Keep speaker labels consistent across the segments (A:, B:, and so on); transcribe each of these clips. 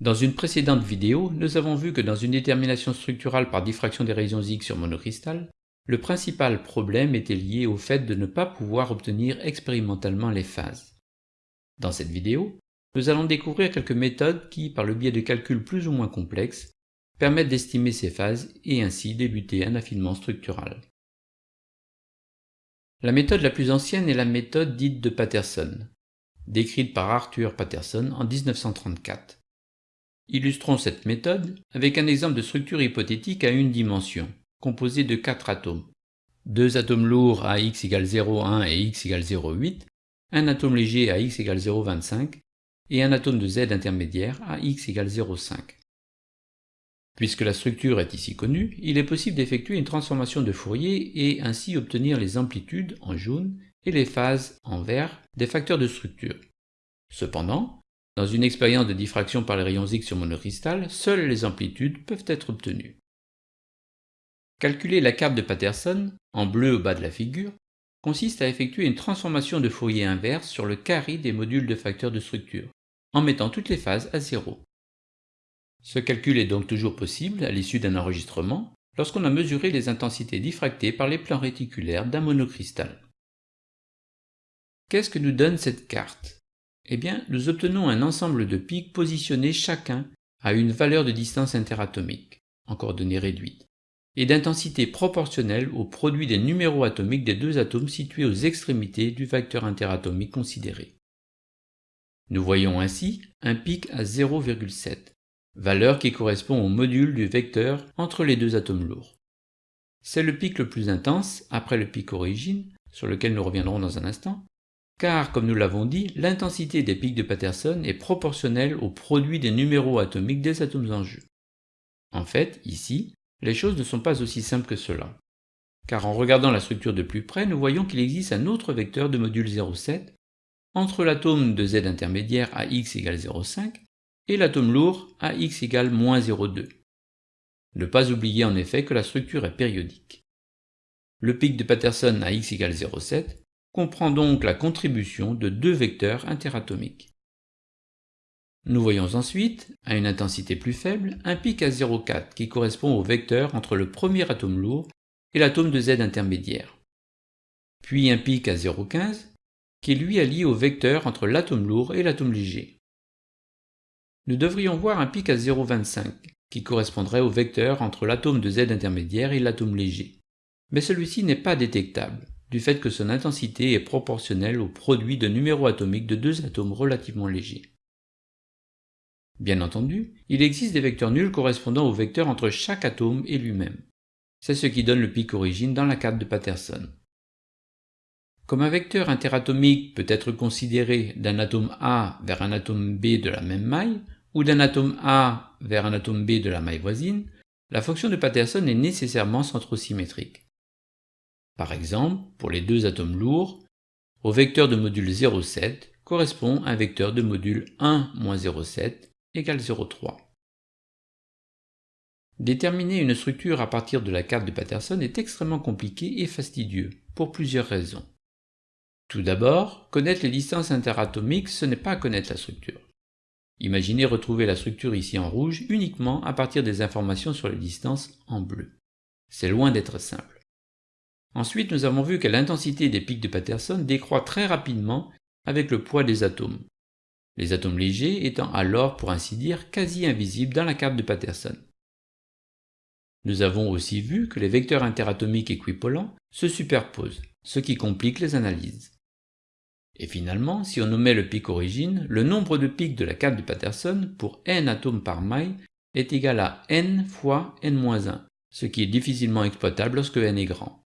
A: Dans une précédente vidéo, nous avons vu que dans une détermination structurale par diffraction des rayons X sur monocristal, le principal problème était lié au fait de ne pas pouvoir obtenir expérimentalement les phases. Dans cette vidéo, nous allons découvrir quelques méthodes qui, par le biais de calculs plus ou moins complexes, permettent d'estimer ces phases et ainsi débuter un affinement structural. La méthode la plus ancienne est la méthode dite de Patterson, décrite par Arthur Patterson en 1934. Illustrons cette méthode avec un exemple de structure hypothétique à une dimension, composée de quatre atomes. Deux atomes lourds à x égale 0,1 et x égale 0,8, un atome léger à x égale 0,25 et un atome de Z intermédiaire à x égale 0,5. Puisque la structure est ici connue, il est possible d'effectuer une transformation de Fourier et ainsi obtenir les amplitudes en jaune et les phases en vert des facteurs de structure. Cependant, dans une expérience de diffraction par les rayons X sur monocristal, seules les amplitudes peuvent être obtenues. Calculer la carte de Patterson, en bleu au bas de la figure, consiste à effectuer une transformation de Fourier inverse sur le carré des modules de facteurs de structure, en mettant toutes les phases à zéro. Ce calcul est donc toujours possible à l'issue d'un enregistrement lorsqu'on a mesuré les intensités diffractées par les plans réticulaires d'un monocristal. Qu'est-ce que nous donne cette carte? Eh bien, nous obtenons un ensemble de pics positionnés chacun à une valeur de distance interatomique, en coordonnées réduites, et d'intensité proportionnelle au produit des numéros atomiques des deux atomes situés aux extrémités du vecteur interatomique considéré. Nous voyons ainsi un pic à 0,7, valeur qui correspond au module du vecteur entre les deux atomes lourds. C'est le pic le plus intense, après le pic origine, sur lequel nous reviendrons dans un instant, car, comme nous l'avons dit, l'intensité des pics de Patterson est proportionnelle au produit des numéros atomiques des atomes en jeu. En fait, ici, les choses ne sont pas aussi simples que cela. Car en regardant la structure de plus près, nous voyons qu'il existe un autre vecteur de module 0,7 entre l'atome de Z intermédiaire à x égale 0,5 et l'atome lourd à x égale moins 0,2. Ne pas oublier en effet que la structure est périodique. Le pic de Patterson à x égale 0,7 comprend donc la contribution de deux vecteurs interatomiques. Nous voyons ensuite, à une intensité plus faible, un pic à 0,4 qui correspond au vecteur entre le premier atome lourd et l'atome de Z intermédiaire. Puis un pic à 0,15 qui lui lié au vecteur entre l'atome lourd et l'atome léger. Nous devrions voir un pic à 0,25 qui correspondrait au vecteur entre l'atome de Z intermédiaire et l'atome léger. Mais celui-ci n'est pas détectable, du fait que son intensité est proportionnelle au produit de numéros atomiques de deux atomes relativement légers. Bien entendu, il existe des vecteurs nuls correspondant aux vecteurs entre chaque atome et lui-même. C'est ce qui donne le pic origine dans la carte de Patterson. Comme un vecteur interatomique peut être considéré d'un atome A vers un atome B de la même maille, ou d'un atome A vers un atome B de la maille voisine, la fonction de Patterson est nécessairement centrosymétrique. Par exemple, pour les deux atomes lourds, au vecteur de module 0,7 correspond un vecteur de module 1 0,7 égale 0,3. Déterminer une structure à partir de la carte de Patterson est extrêmement compliqué et fastidieux, pour plusieurs raisons. Tout d'abord, connaître les distances interatomiques, ce n'est pas connaître la structure. Imaginez retrouver la structure ici en rouge uniquement à partir des informations sur les distances en bleu. C'est loin d'être simple. Ensuite, nous avons vu que l'intensité des pics de Patterson décroît très rapidement avec le poids des atomes, les atomes légers étant alors, pour ainsi dire, quasi invisibles dans la carte de Patterson. Nous avons aussi vu que les vecteurs interatomiques équipolants se superposent, ce qui complique les analyses. Et finalement, si on nommait le pic origine, le nombre de pics de la carte de Patterson pour n atomes par maille est égal à n fois n-1, ce qui est difficilement exploitable lorsque n est grand.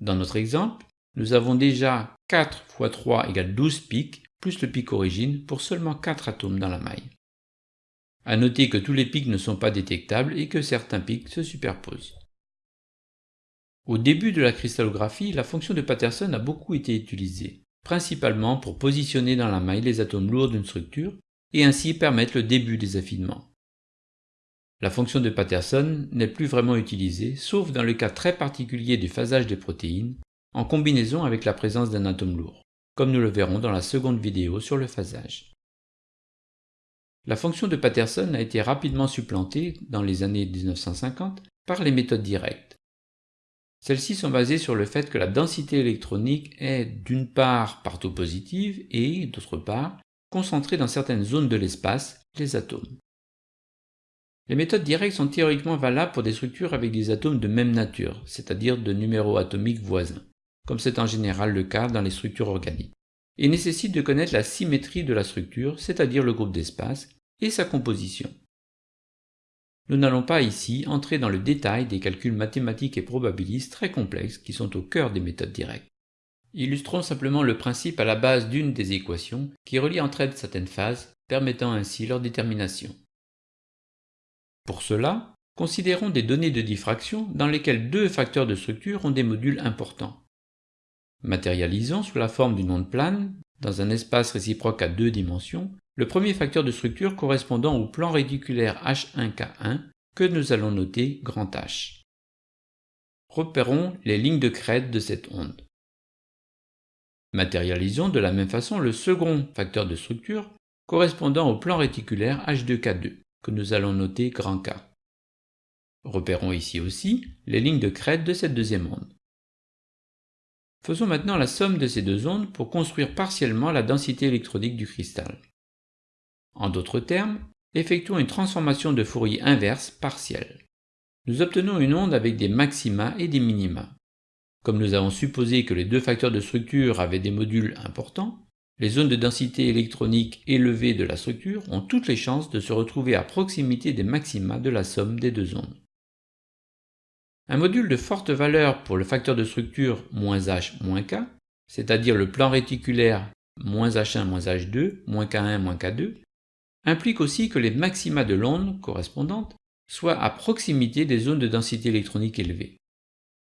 A: Dans notre exemple, nous avons déjà 4 fois 3 égale 12 pics, plus le pic origine, pour seulement 4 atomes dans la maille. À noter que tous les pics ne sont pas détectables et que certains pics se superposent. Au début de la cristallographie, la fonction de Patterson a beaucoup été utilisée, principalement pour positionner dans la maille les atomes lourds d'une structure et ainsi permettre le début des affinements. La fonction de Patterson n'est plus vraiment utilisée, sauf dans le cas très particulier du phasage des protéines, en combinaison avec la présence d'un atome lourd, comme nous le verrons dans la seconde vidéo sur le phasage. La fonction de Patterson a été rapidement supplantée, dans les années 1950, par les méthodes directes. Celles-ci sont basées sur le fait que la densité électronique est d'une part partout positive et, d'autre part, concentrée dans certaines zones de l'espace, les atomes. Les méthodes directes sont théoriquement valables pour des structures avec des atomes de même nature, c'est-à-dire de numéros atomiques voisins, comme c'est en général le cas dans les structures organiques, et nécessitent de connaître la symétrie de la structure, c'est-à-dire le groupe d'espace, et sa composition. Nous n'allons pas ici entrer dans le détail des calculs mathématiques et probabilistes très complexes qui sont au cœur des méthodes directes. Illustrons simplement le principe à la base d'une des équations qui relie entre elles certaines phases, permettant ainsi leur détermination. Pour cela, considérons des données de diffraction dans lesquelles deux facteurs de structure ont des modules importants. Matérialisons sous la forme d'une onde plane, dans un espace réciproque à deux dimensions, le premier facteur de structure correspondant au plan réticulaire H1K1 que nous allons noter grand H. Repérons les lignes de crête de cette onde. Matérialisons de la même façon le second facteur de structure correspondant au plan réticulaire H2K2 nous allons noter grand K. Repérons ici aussi les lignes de crête de cette deuxième onde. Faisons maintenant la somme de ces deux ondes pour construire partiellement la densité électronique du cristal. En d'autres termes, effectuons une transformation de Fourier inverse partielle. Nous obtenons une onde avec des maxima et des minima. Comme nous avons supposé que les deux facteurs de structure avaient des modules importants, les zones de densité électronique élevées de la structure ont toutes les chances de se retrouver à proximité des maxima de la somme des deux ondes. Un module de forte valeur pour le facteur de structure -h -k, c'est-à-dire le plan réticulaire -h1 -h2, -k1 -k2, implique aussi que les maxima de l'onde correspondantes soient à proximité des zones de densité électronique élevée.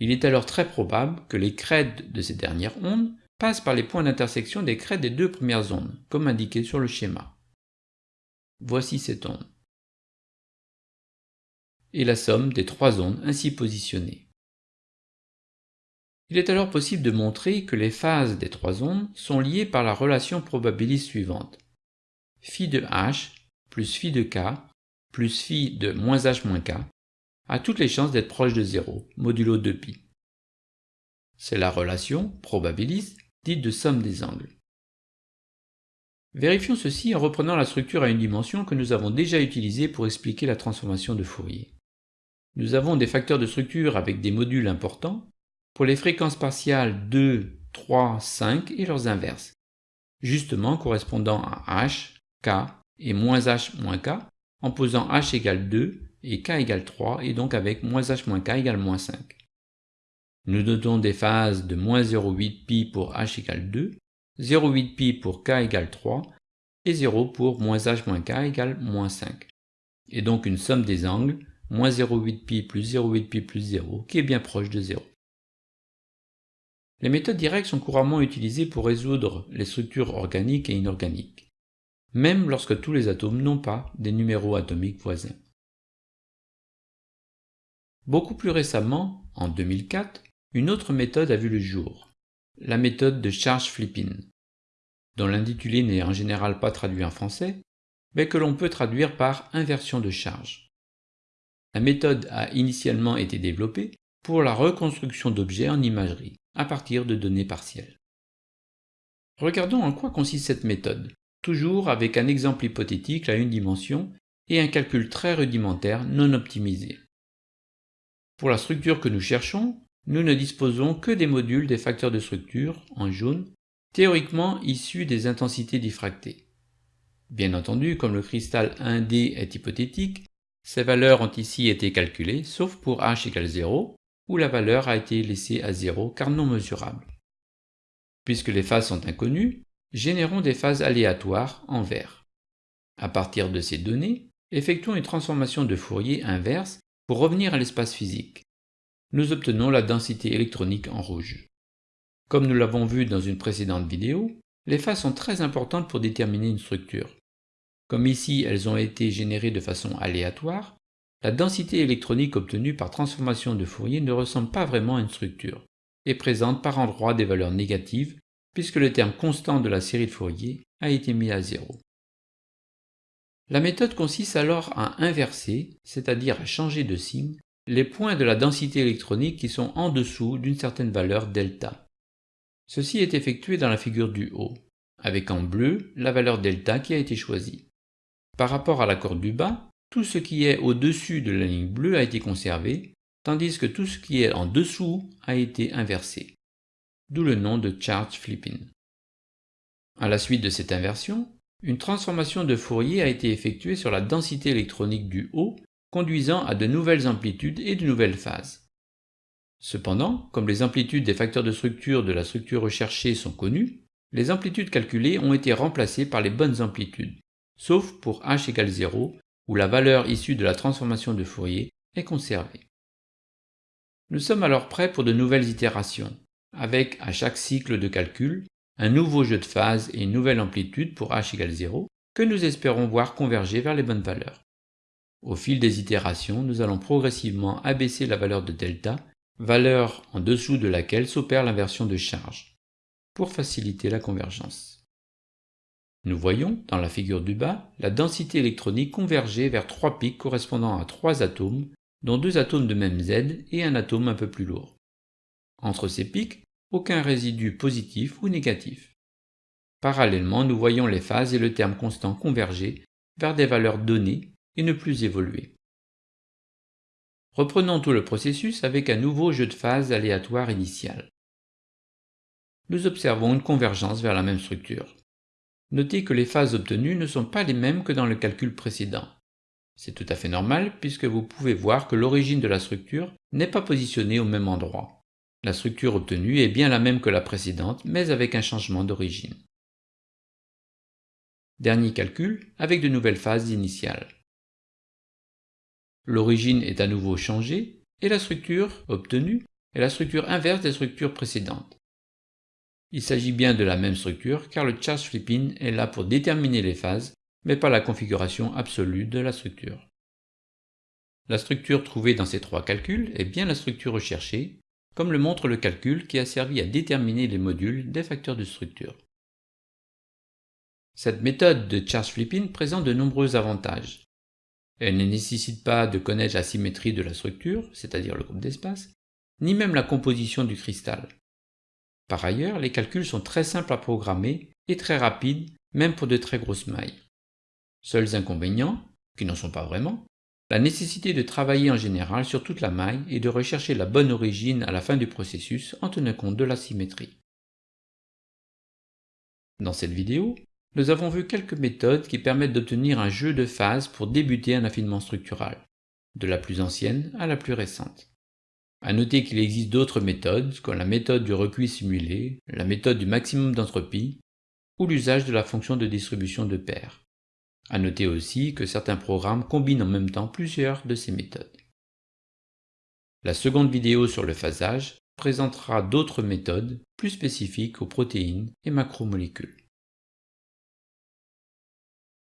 A: Il est alors très probable que les crêtes de ces dernières ondes passent par les points d'intersection des crêtes des deux premières ondes, comme indiqué sur le schéma. Voici cette onde. Et la somme des trois ondes ainsi positionnées. Il est alors possible de montrer que les phases des trois ondes sont liées par la relation probabiliste suivante phi de h plus phi de k plus phi de moins h moins k a toutes les chances d'être proche de 0, modulo 2π. C'est la relation probabiliste dite de somme des angles. Vérifions ceci en reprenant la structure à une dimension que nous avons déjà utilisée pour expliquer la transformation de Fourier. Nous avons des facteurs de structure avec des modules importants pour les fréquences partiales 2, 3, 5 et leurs inverses, justement correspondant à h, k et moins h moins k en posant h égale 2 et k égale 3 et donc avec moins h moins k égale moins 5. Nous notons des phases de moins 0,8 pi pour h égale 2, 0,8 pi pour k égale 3 et 0 pour moins h moins k égale moins 5. Et donc une somme des angles, moins 0,8 pi plus 0,8 pi plus 0, qui est bien proche de 0. Les méthodes directes sont couramment utilisées pour résoudre les structures organiques et inorganiques même lorsque tous les atomes n'ont pas des numéros atomiques voisins. Beaucoup plus récemment, en 2004, une autre méthode a vu le jour, la méthode de charge flipping, dont l'intitulé n'est en général pas traduit en français, mais que l'on peut traduire par inversion de charge. La méthode a initialement été développée pour la reconstruction d'objets en imagerie, à partir de données partielles. Regardons en quoi consiste cette méthode, toujours avec un exemple hypothétique à une dimension et un calcul très rudimentaire non optimisé. Pour la structure que nous cherchons, nous ne disposons que des modules des facteurs de structure, en jaune, théoriquement issus des intensités diffractées. Bien entendu, comme le cristal 1D est hypothétique, ces valeurs ont ici été calculées, sauf pour h égale 0, où la valeur a été laissée à 0 car non mesurable. Puisque les phases sont inconnues, générons des phases aléatoires en vert. À partir de ces données, effectuons une transformation de Fourier inverse pour revenir à l'espace physique. Nous obtenons la densité électronique en rouge. Comme nous l'avons vu dans une précédente vidéo, les phases sont très importantes pour déterminer une structure. Comme ici elles ont été générées de façon aléatoire, la densité électronique obtenue par transformation de Fourier ne ressemble pas vraiment à une structure, et présente par endroits des valeurs négatives puisque le terme constant de la série de Fourier a été mis à zéro. La méthode consiste alors à inverser, c'est-à-dire à changer de signe, les points de la densité électronique qui sont en dessous d'une certaine valeur delta. Ceci est effectué dans la figure du haut, avec en bleu la valeur delta qui a été choisie. Par rapport à la corde du bas, tout ce qui est au-dessus de la ligne bleue a été conservé, tandis que tout ce qui est en dessous a été inversé. D'où le nom de charge flipping. À la suite de cette inversion, une transformation de Fourier a été effectuée sur la densité électronique du haut, conduisant à de nouvelles amplitudes et de nouvelles phases. Cependant, comme les amplitudes des facteurs de structure de la structure recherchée sont connues, les amplitudes calculées ont été remplacées par les bonnes amplitudes, sauf pour h égale 0, où la valeur issue de la transformation de Fourier est conservée. Nous sommes alors prêts pour de nouvelles itérations, avec à chaque cycle de calcul un nouveau jeu de phase et une nouvelle amplitude pour h égale 0 que nous espérons voir converger vers les bonnes valeurs. Au fil des itérations, nous allons progressivement abaisser la valeur de delta, valeur en dessous de laquelle s'opère l'inversion de charge, pour faciliter la convergence. Nous voyons, dans la figure du bas, la densité électronique converger vers trois pics correspondant à trois atomes, dont deux atomes de même Z et un atome un peu plus lourd. Entre ces pics, aucun résidu positif ou négatif. Parallèlement, nous voyons les phases et le terme constant converger vers des valeurs données et ne plus évoluer. Reprenons tout le processus avec un nouveau jeu de phases aléatoire initial. Nous observons une convergence vers la même structure. Notez que les phases obtenues ne sont pas les mêmes que dans le calcul précédent. C'est tout à fait normal puisque vous pouvez voir que l'origine de la structure n'est pas positionnée au même endroit. La structure obtenue est bien la même que la précédente, mais avec un changement d'origine. Dernier calcul, avec de nouvelles phases initiales. L'origine est à nouveau changée, et la structure obtenue est la structure inverse des structures précédentes. Il s'agit bien de la même structure car le charge flipping est là pour déterminer les phases, mais pas la configuration absolue de la structure. La structure trouvée dans ces trois calculs est bien la structure recherchée, comme le montre le calcul qui a servi à déterminer les modules des facteurs de structure. Cette méthode de charge flipping présente de nombreux avantages. Elle ne nécessite pas de connaître la symétrie de la structure, c'est-à-dire le groupe d'espace, ni même la composition du cristal. Par ailleurs, les calculs sont très simples à programmer et très rapides, même pour de très grosses mailles. Seuls inconvénients, qui n'en sont pas vraiment, la nécessité de travailler en général sur toute la maille et de rechercher la bonne origine à la fin du processus en tenant compte de la symétrie. Dans cette vidéo, nous avons vu quelques méthodes qui permettent d'obtenir un jeu de phases pour débuter un affinement structural, de la plus ancienne à la plus récente. À noter qu'il existe d'autres méthodes, comme la méthode du recuit simulé, la méthode du maximum d'entropie, ou l'usage de la fonction de distribution de paires. À noter aussi que certains programmes combinent en même temps plusieurs de ces méthodes. La seconde vidéo sur le phasage présentera d'autres méthodes plus spécifiques aux protéines et macromolécules.